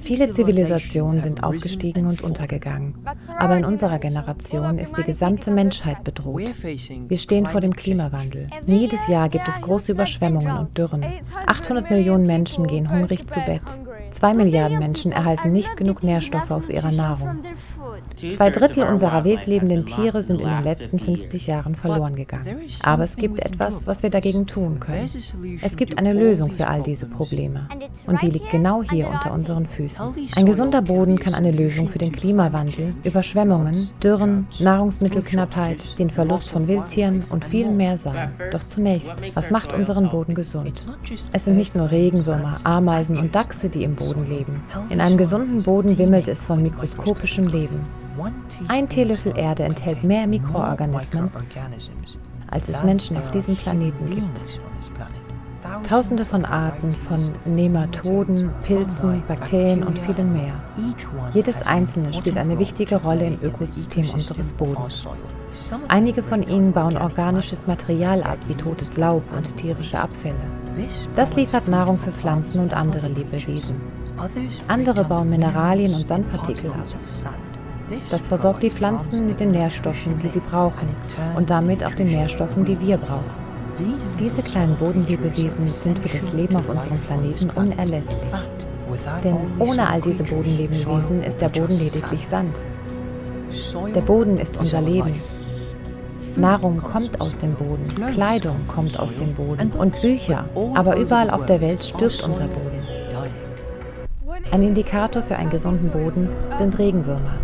Viele Zivilisationen sind aufgestiegen und untergegangen. Aber in unserer Generation ist die gesamte Menschheit bedroht. Wir stehen vor dem Klimawandel. Jedes Jahr gibt es große Überschwemmungen und Dürren. 800 Millionen Menschen gehen hungrig zu Bett. Zwei Milliarden Menschen erhalten nicht genug Nährstoffe aus ihrer Nahrung. Zwei Drittel unserer wildlebenden Tiere sind in den letzten 50 Jahren verloren gegangen. Aber es gibt etwas, was wir dagegen tun können. Es gibt eine Lösung für all diese Probleme. Und die liegt genau hier unter unseren Füßen. Ein gesunder Boden kann eine Lösung für den Klimawandel, Überschwemmungen, Dürren, Nahrungsmittelknappheit, den Verlust von Wildtieren und viel mehr sein. Doch zunächst, was macht unseren Boden gesund? Es sind nicht nur Regenwürmer, Ameisen und Dachse, die im Boden leben. In einem gesunden Boden wimmelt es von mikroskopischem Leben. Ein Teelöffel Erde enthält mehr Mikroorganismen, als es Menschen auf diesem Planeten gibt. Tausende von Arten von Nematoden, Pilzen, Bakterien und vielen mehr. Jedes einzelne spielt eine wichtige Rolle im Ökosystem unseres Bodens. Einige von ihnen bauen organisches Material ab, wie totes Laub und tierische Abfälle. Das liefert Nahrung für Pflanzen und andere Lebewesen. Andere bauen Mineralien und Sandpartikel ab. Das versorgt die Pflanzen mit den Nährstoffen, die sie brauchen und damit auch den Nährstoffen, die wir brauchen. Diese kleinen Bodenlebewesen sind für das Leben auf unserem Planeten unerlässlich. Denn ohne all diese Bodenlebewesen ist der Boden lediglich Sand. Der Boden ist unser Leben. Nahrung kommt aus dem Boden, Kleidung kommt aus dem Boden und Bücher, aber überall auf der Welt stirbt unser Boden. Ein Indikator für einen gesunden Boden sind Regenwürmer.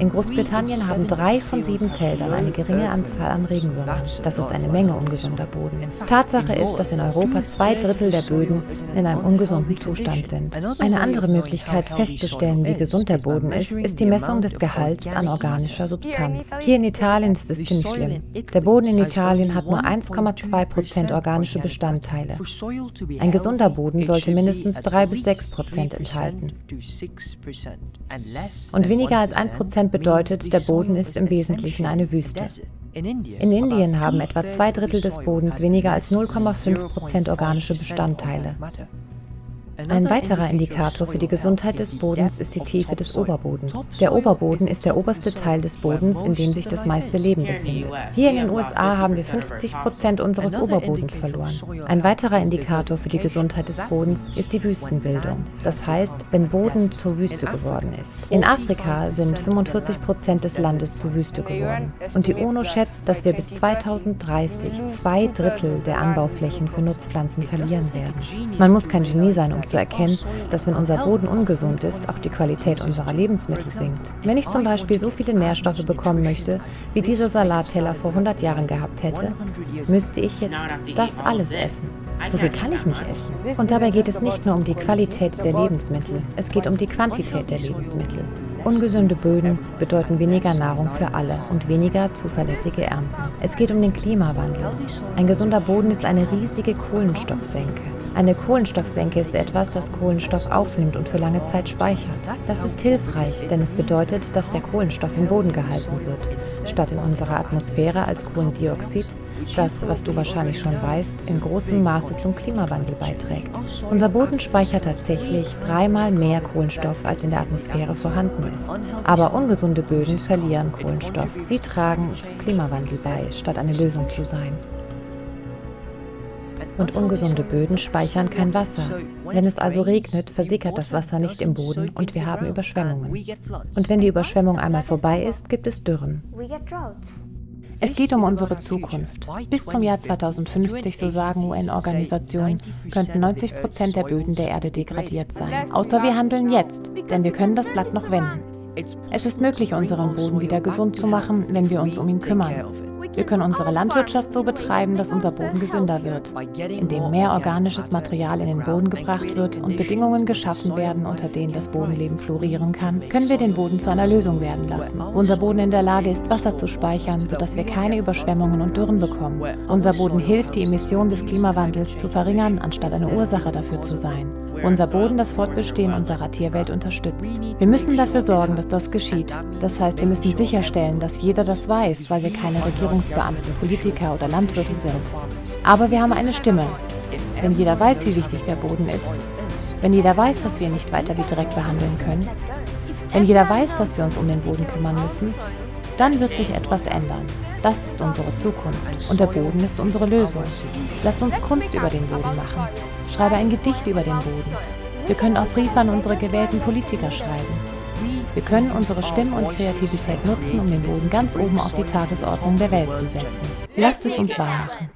In Großbritannien haben drei von sieben Feldern eine geringe Anzahl an Regenwürmern. Das ist eine Menge ungesunder Boden. Tatsache ist, dass in Europa zwei Drittel der Böden in einem ungesunden Zustand sind. Eine andere Möglichkeit festzustellen, wie gesund der Boden ist, ist die Messung des Gehalts an organischer Substanz. Hier in Italien ist es ziemlich schlimm. Der Boden in Italien hat nur 1,2 Prozent organische Bestandteile. Ein gesunder Boden sollte mindestens 3 bis 6 Prozent enthalten. Und weniger als ein Prozent bedeutet, der Boden ist im Wesentlichen eine Wüste. In Indien haben etwa zwei Drittel des Bodens weniger als 0,5 Prozent organische Bestandteile. Ein weiterer Indikator für die Gesundheit des Bodens ist die Tiefe des Oberbodens. Der Oberboden ist der oberste Teil des Bodens, in dem sich das meiste Leben befindet. Hier in den USA haben wir 50 Prozent unseres Oberbodens verloren. Ein weiterer Indikator für die Gesundheit des Bodens ist die Wüstenbildung. Das heißt, wenn Boden zur Wüste geworden ist. In Afrika sind 45 Prozent des Landes zur Wüste geworden. Und die UNO schätzt, dass wir bis 2030 zwei Drittel der Anbauflächen für Nutzpflanzen verlieren werden. Man muss kein Genie sein, um zu erkennen, dass wenn unser Boden ungesund ist, auch die Qualität unserer Lebensmittel sinkt. Wenn ich zum Beispiel so viele Nährstoffe bekommen möchte, wie dieser Salatteller vor 100 Jahren gehabt hätte, müsste ich jetzt das alles essen. So viel kann ich nicht essen. Und dabei geht es nicht nur um die Qualität der Lebensmittel, es geht um die Quantität der Lebensmittel. Ungesunde Böden bedeuten weniger Nahrung für alle und weniger zuverlässige Ernten. Es geht um den Klimawandel. Ein gesunder Boden ist eine riesige Kohlenstoffsenke. Eine Kohlenstoffsenke ist etwas, das Kohlenstoff aufnimmt und für lange Zeit speichert. Das ist hilfreich, denn es bedeutet, dass der Kohlenstoff im Boden gehalten wird, statt in unserer Atmosphäre als Kohlendioxid, das, was du wahrscheinlich schon weißt, in großem Maße zum Klimawandel beiträgt. Unser Boden speichert tatsächlich dreimal mehr Kohlenstoff, als in der Atmosphäre vorhanden ist. Aber ungesunde Böden verlieren Kohlenstoff. Sie tragen zum Klimawandel bei, statt eine Lösung zu sein und ungesunde Böden speichern kein Wasser. Wenn es also regnet, versickert das Wasser nicht im Boden und wir haben Überschwemmungen. Und wenn die Überschwemmung einmal vorbei ist, gibt es Dürren. Es geht um unsere Zukunft. Bis zum Jahr 2050, so sagen UN-Organisationen, könnten 90 Prozent der Böden der Erde degradiert sein. Außer wir handeln jetzt, denn wir können das Blatt noch wenden. Es ist möglich, unseren Boden wieder gesund zu machen, wenn wir uns um ihn kümmern. Wir können unsere Landwirtschaft so betreiben, dass unser Boden gesünder wird, indem mehr organisches Material in den Boden gebracht wird und Bedingungen geschaffen werden, unter denen das Bodenleben florieren kann, können wir den Boden zu einer Lösung werden lassen. Unser Boden in der Lage ist, Wasser zu speichern, sodass wir keine Überschwemmungen und Dürren bekommen. Unser Boden hilft, die Emissionen des Klimawandels zu verringern, anstatt eine Ursache dafür zu sein. Unser Boden das Fortbestehen unserer Tierwelt unterstützt. Wir müssen dafür sorgen, dass das geschieht. Das heißt, wir müssen sicherstellen, dass jeder das weiß, weil wir keine Regierungsbeamten, Politiker oder Landwirte sind. Aber wir haben eine Stimme. Wenn jeder weiß, wie wichtig der Boden ist, Wenn jeder weiß, dass wir ihn nicht weiter wie Dreck behandeln können, wenn jeder weiß, dass wir uns um den Boden kümmern müssen, dann wird sich etwas ändern. Das ist unsere Zukunft und der Boden ist unsere Lösung. Lasst uns Kunst über den Boden machen. Schreibe ein Gedicht über den Boden. Wir können auch Briefe an unsere gewählten Politiker schreiben. Wir können unsere Stimme und Kreativität nutzen, um den Boden ganz oben auf die Tagesordnung der Welt zu setzen. Lasst es uns wahr machen.